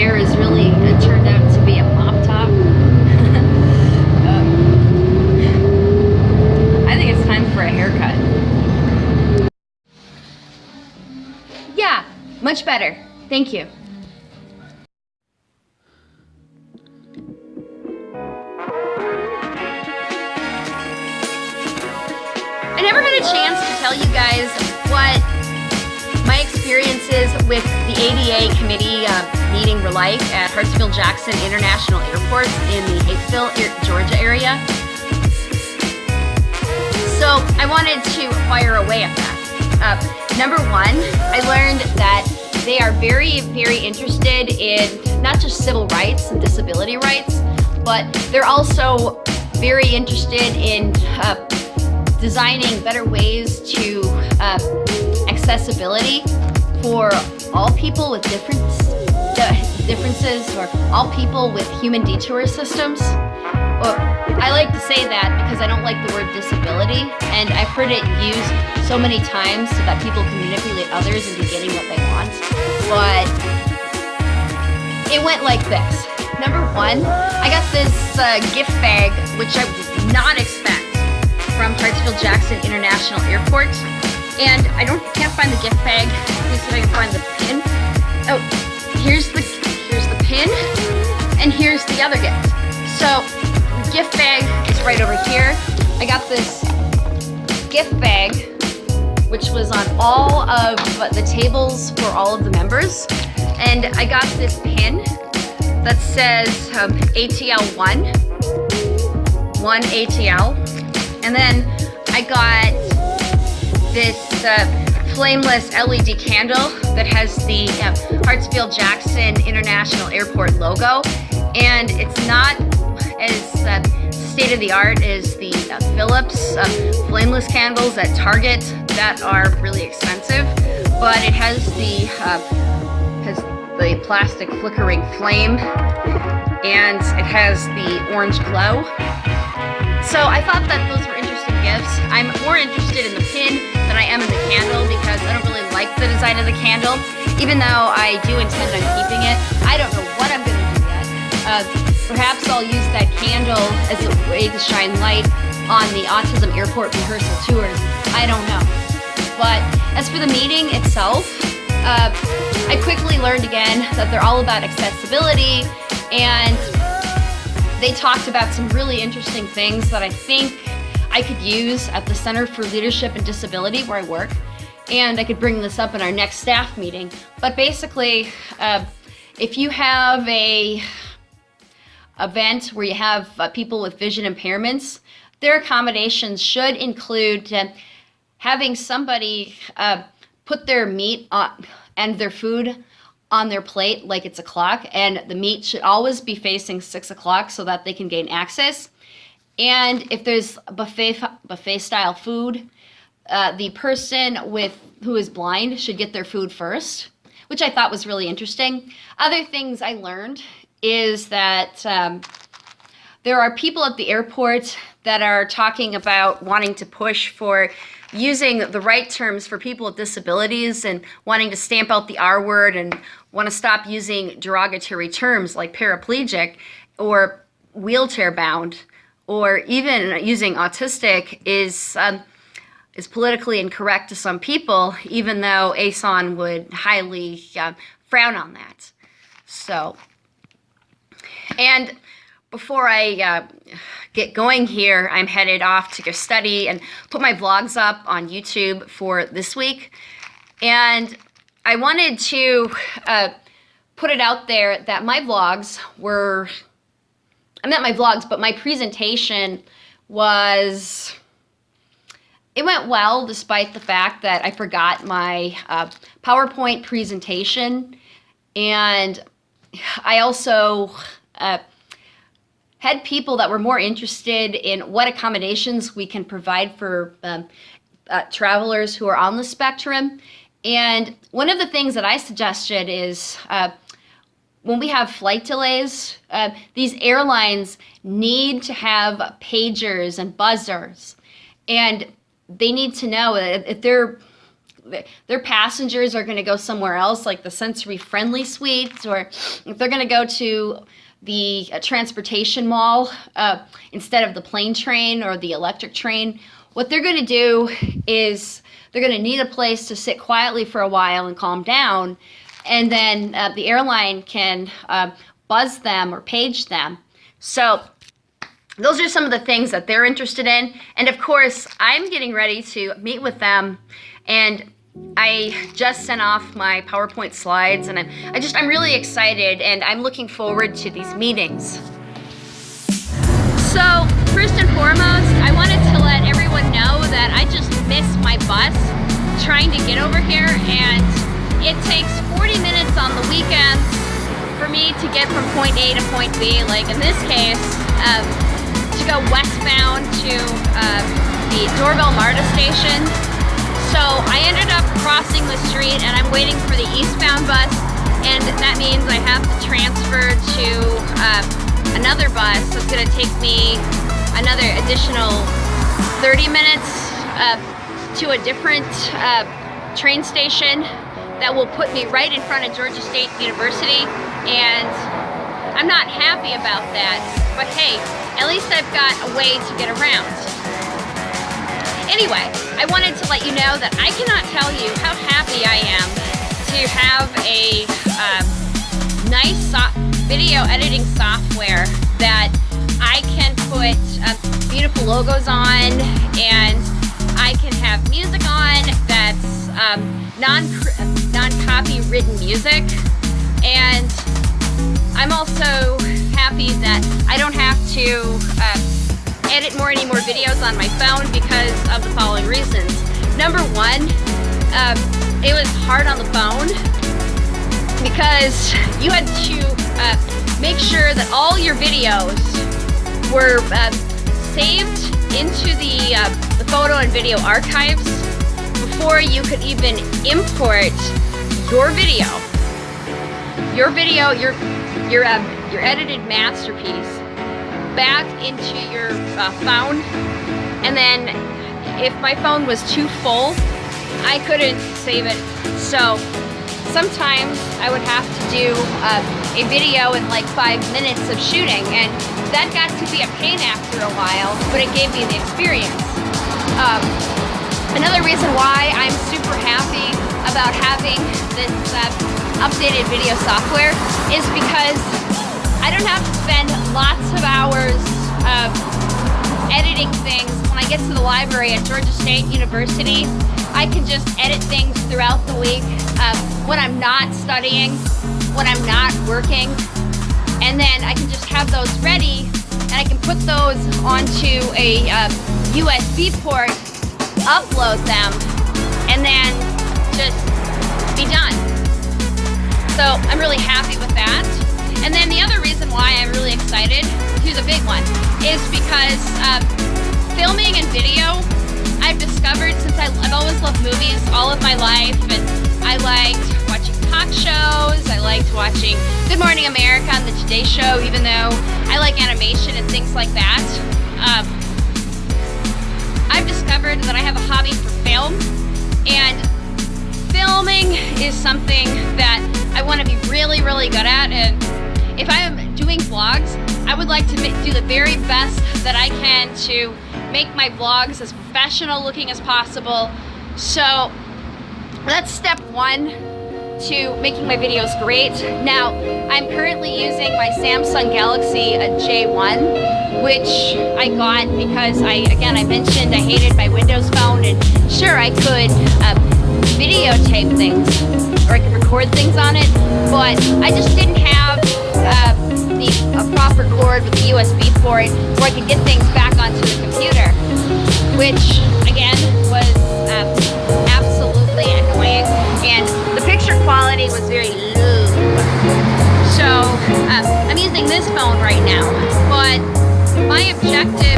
hair is really it turned out to be a mop top. um, I think it's time for a haircut. Yeah, much better. Thank you. I never had a chance to tell you guys what my experiences with the ADA committee uh, meeting were like at Hartsfield-Jackson International Airport in the Hapeville, Georgia area. So I wanted to fire away at that. Uh, number one, I learned that they are very, very interested in not just civil rights and disability rights, but they're also very interested in uh, designing better ways to uh, accessibility for all people with different differences or all people with human detour systems. Well, I like to say that because I don't like the word disability and I've heard it used so many times so that people can manipulate others into getting what they want. But it went like this. Number one, I got this uh, gift bag, which I did not expect from Hartsfield-Jackson International Airport. And I don't can't find the gift bag. Let me see if I can find the pin. Oh, here's the here's the pin, and here's the other gift. So the gift bag is right over here. I got this gift bag, which was on all of the tables for all of the members. And I got this pin that says um, ATL1, 1 ATL, and then I got this uh, flameless LED candle that has the uh, Hartsfield-Jackson International Airport logo. And it's not as uh, state-of-the-art as the uh, Philips uh, flameless candles at Target that are really expensive. But it has the, uh, has the plastic flickering flame and it has the orange glow. So I thought that those were design of the candle. Even though I do intend on keeping it, I don't know what I'm to do yet. Uh, perhaps I'll use that candle as a way to shine light on the Autism Airport rehearsal tours. I don't know. But as for the meeting itself, uh, I quickly learned again that they're all about accessibility and they talked about some really interesting things that I think I could use at the Center for Leadership and Disability where I work. And I could bring this up in our next staff meeting. But basically, uh, if you have a event where you have uh, people with vision impairments, their accommodations should include uh, having somebody uh, put their meat on, and their food on their plate like it's a clock and the meat should always be facing six o'clock so that they can gain access. And if there's buffet buffet style food, uh, the person with who is blind should get their food first, which I thought was really interesting. Other things I learned is that um, there are people at the airport that are talking about wanting to push for using the right terms for people with disabilities and wanting to stamp out the R word and want to stop using derogatory terms like paraplegic or wheelchair bound or even using autistic is um, is politically incorrect to some people, even though ASAN would highly uh, frown on that. So, and before I uh, get going here, I'm headed off to go study and put my vlogs up on YouTube for this week. And I wanted to uh, put it out there that my vlogs were, I meant my vlogs, but my presentation was, it went well despite the fact that I forgot my uh, PowerPoint presentation. And I also uh, had people that were more interested in what accommodations we can provide for um, uh, travelers who are on the spectrum. And one of the things that I suggested is uh, when we have flight delays, uh, these airlines need to have pagers and buzzers. And they need to know if they're their passengers are going to go somewhere else, like the sensory friendly suites, or if they're going to go to the uh, transportation mall uh, instead of the plane train or the electric train, what they're going to do is they're going to need a place to sit quietly for a while and calm down, and then uh, the airline can uh, buzz them or page them. So those are some of the things that they're interested in. And of course, I'm getting ready to meet with them and I just sent off my PowerPoint slides and I'm, I just, I'm really excited and I'm looking forward to these meetings. So first and foremost, I wanted to let everyone know that I just missed my bus trying to get over here and it takes 40 minutes on the weekends for me to get from point A to point B. Like in this case, um, to go westbound to uh, the Doraville MARTA station. So I ended up crossing the street and I'm waiting for the eastbound bus and that means I have to transfer to uh, another bus that's going to take me another additional 30 minutes uh, to a different uh, train station that will put me right in front of Georgia State University and I'm not happy about that but hey at least I've got a way to get around. Anyway, I wanted to let you know that I cannot tell you how happy I am to have a um, nice so video editing software that I can put uh, beautiful logos on and I can have music on that's um, non non-copy written music and I'm also happy that I don't have to uh, edit more any more videos on my phone because of the following reasons. Number one, um, it was hard on the phone because you had to uh, make sure that all your videos were uh, saved into the, uh, the photo and video archives before you could even import your video. Your video, your your uh, your edited masterpiece back into your uh, phone. And then if my phone was too full I couldn't save it. So sometimes I would have to do uh, a video in like five minutes of shooting. And that got to be a pain after a while but it gave me the experience. Um, another reason why I'm super happy about having this updated video software is because I don't have to spend lots of hours of editing things. When I get to the library at Georgia State University, I can just edit things throughout the week uh, when I'm not studying, when I'm not working, and then I can just have those ready and I can put those onto a USB port, upload them, and then just be done. So I'm really happy with that. And then the other reason why I'm really excited, here's a big one, is because uh, filming and video, I've discovered since I, I've always loved movies all of my life, and I liked watching talk shows, I liked watching Good Morning America and The Today Show, even though I like animation and things like that. Um, I've discovered that I have a hobby for film, and filming is something that I want to be really, really good at. And if I am doing vlogs, I would like to do the very best that I can to make my vlogs as professional looking as possible. So that's step one to making my videos great. Now, I'm currently using my Samsung Galaxy J1, which I got because I, again, I mentioned I hated my Windows phone and sure I could uh, videotape things or I could record things on it, but I just didn't have uh, the a proper cord with the USB port where I could get things back onto the computer, which again was uh, absolutely annoying, and the picture quality was very low. So uh, I'm using this phone right now, but my objective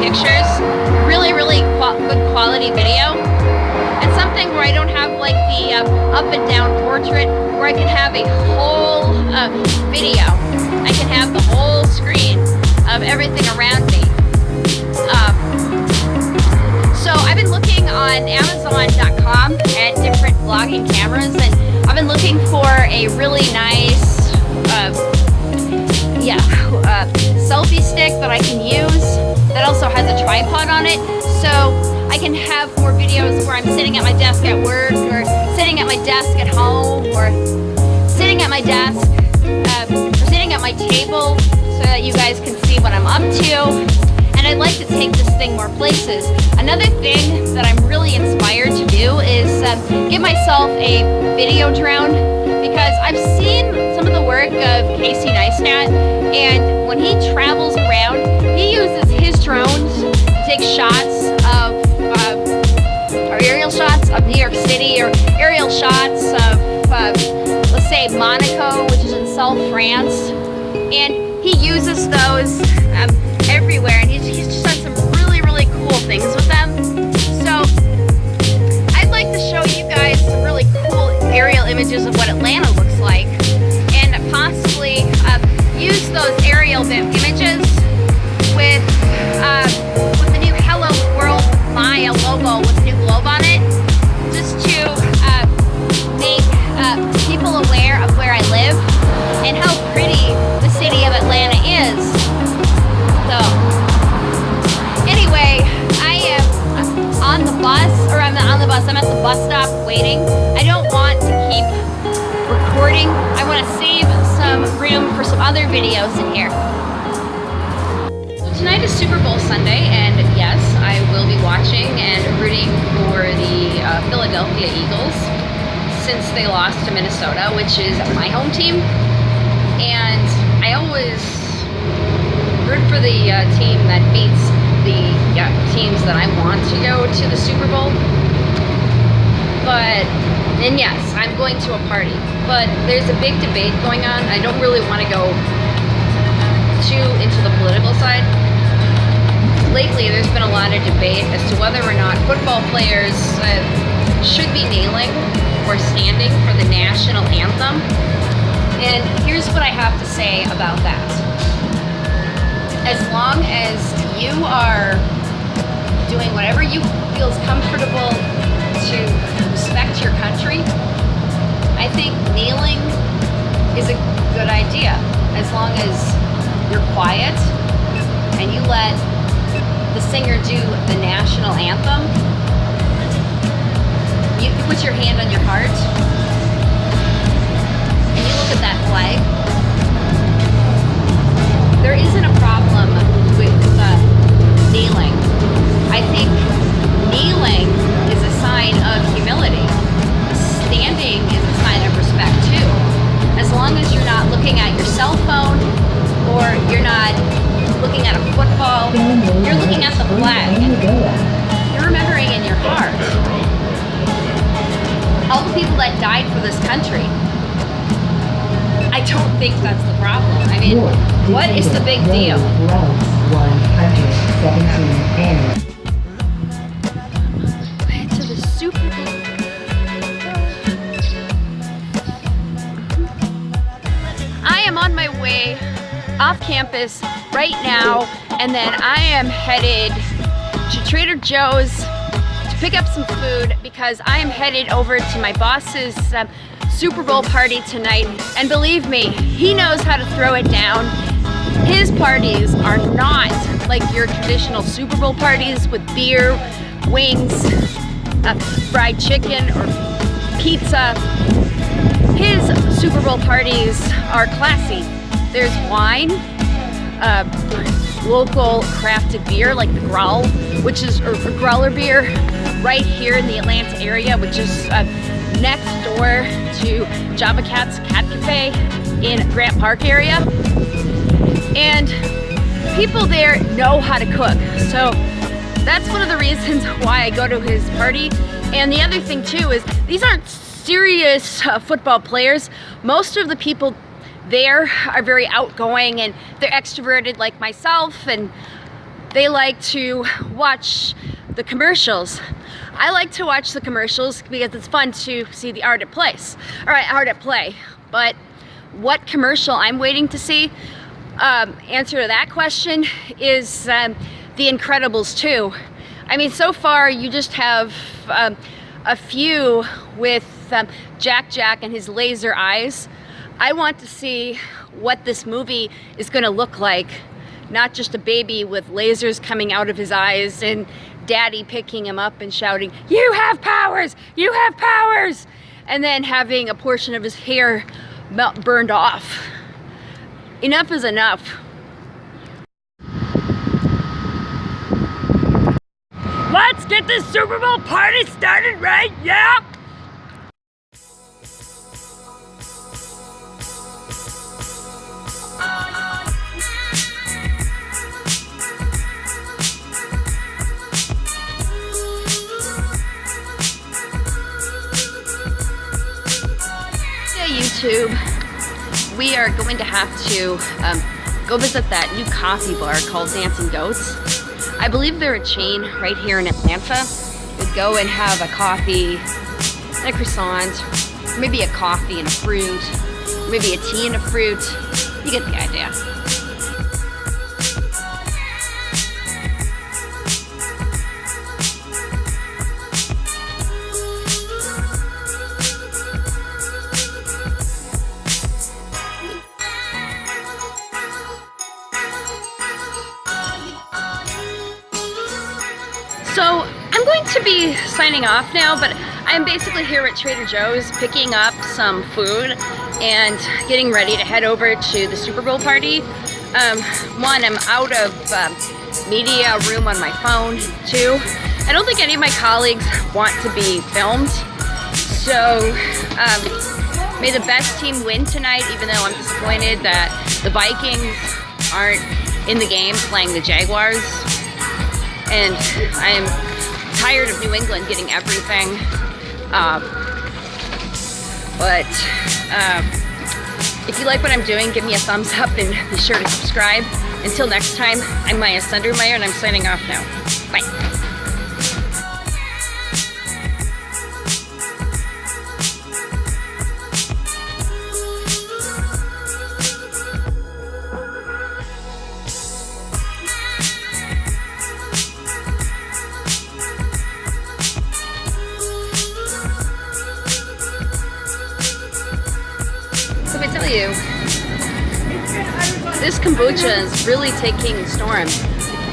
pictures, really, really good quality video, and something where I don't have like the uh, up and down portrait, where I can have a whole uh, video. I can have the whole screen of everything around me. Um, so I've been looking on Amazon.com at different vlogging cameras and I've been looking for a really nice, uh, yeah, uh, selfie stick that I can use that also has a tripod on it. So I can have more videos where I'm sitting at my desk at work or sitting at my desk at home or sitting at my desk um, or sitting at my table so that you guys can see what I'm up to. And I'd like to take this thing more places. Another thing that I'm really inspired to do is uh, give myself a video drone because I've seen some of the work of Casey Neistat and when he travels around, he uses his drones to take shots of aerial shots of New York City or aerial shots of, let's say, Monaco, which is in South France. And he uses those images of what Atlanta looks like, and possibly uh, use those aerial images since they lost to Minnesota, which is my home team. And I always root for the uh, team that beats the yeah, teams that I want to go to the Super Bowl. But, and yes, I'm going to a party. But there's a big debate going on. I don't really want to go too into the political side lately there's been a lot of debate as to whether or not football players uh, should be kneeling or standing for the national anthem. And here's what I have to say about that. As long as you are doing whatever you feels comfortable to respect your country, I think kneeling is a good idea. As long as you're quiet and you let the singer do the national anthem, you put your hand on your heart and you look at that flag, there isn't a problem with uh, kneeling. I think died for this country. I don't think that's the problem. I mean, what is the big deal? To the Super Bowl. I am on my way off campus right now and then I am headed to Trader Joe's pick up some food because I am headed over to my boss's um, Super Bowl party tonight and believe me, he knows how to throw it down. His parties are not like your traditional Super Bowl parties with beer, wings, uh, fried chicken, or pizza. His Super Bowl parties are classy. There's wine, uh, local crafted beer like the Growl, which is a growler beer right here in the Atlanta area, which is uh, next door to Java Cat's Cat Cafe in Grant Park area. And people there know how to cook. So that's one of the reasons why I go to his party. And the other thing too is these aren't serious uh, football players. Most of the people there are very outgoing and they're extroverted like myself and they like to watch the commercials. I like to watch the commercials because it's fun to see the art at place. All right, art at play. But what commercial I'm waiting to see? Um, answer to that question is um, The Incredibles 2. I mean, so far you just have um, a few with um, Jack Jack and his laser eyes. I want to see what this movie is going to look like. Not just a baby with lasers coming out of his eyes and daddy picking him up and shouting, you have powers, you have powers, and then having a portion of his hair melt, burned off. Enough is enough. Let's get this Super Bowl party started right, yeah? YouTube, we are going to have to um, go visit that new coffee bar called Dancing Goats. I believe they're a chain right here in Atlanta. We'd go and have a coffee and a croissant, maybe a coffee and a fruit, maybe a tea and a fruit. You get the idea. Signing off now, but I'm basically here at Trader Joe's picking up some food and getting ready to head over to the Super Bowl party. Um, one, I'm out of um, media room on my phone. Two, I don't think any of my colleagues want to be filmed. So um, may the best team win tonight, even though I'm disappointed that the Vikings aren't in the game playing the Jaguars and I am tired of New England getting everything. Uh, but uh, if you like what I'm doing, give me a thumbs up and be sure to subscribe. Until next time, I'm Maya Sundermeyer and I'm signing off now. Bye. Kombucha is really taking storm.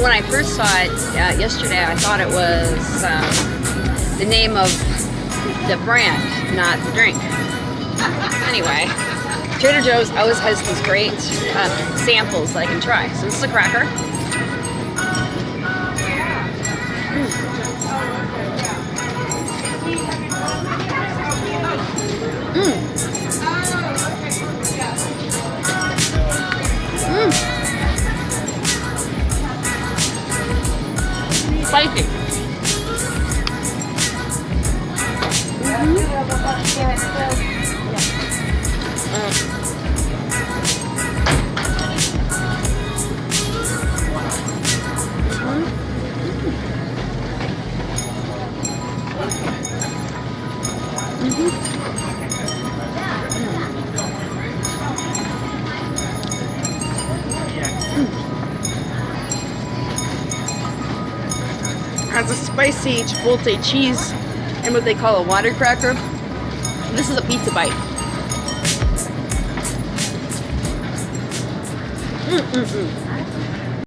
When I first saw it uh, yesterday, I thought it was um, the name of the brand, not the drink. Anyway, Trader Joe's always has these great uh, samples that I can try. So this is a cracker. Spicy. Mm spicy chipotle cheese and what they call a water cracker. This is a pizza bite. Mm -mm -mm.